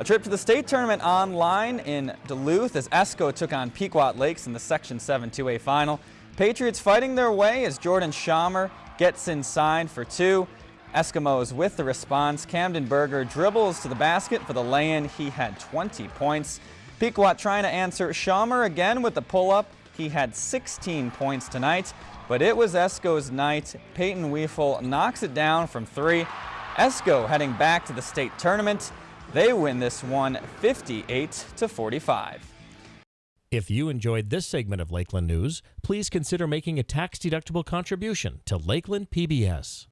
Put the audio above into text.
A trip to the state tournament online in Duluth as Esko took on Pequot Lakes in the Section 7 2A final. Patriots fighting their way as Jordan Schamer gets inside for two. Eskimos with the response. Camden Berger dribbles to the basket for the lay-in. He had 20 points. Pequot trying to answer Schamer again with the pull-up. He had 16 points tonight, but it was Esko's night. Peyton Weefel knocks it down from three. Esko heading back to the state tournament. They win this one 58 to 45. If you enjoyed this segment of Lakeland News, please consider making a tax-deductible contribution to Lakeland PBS.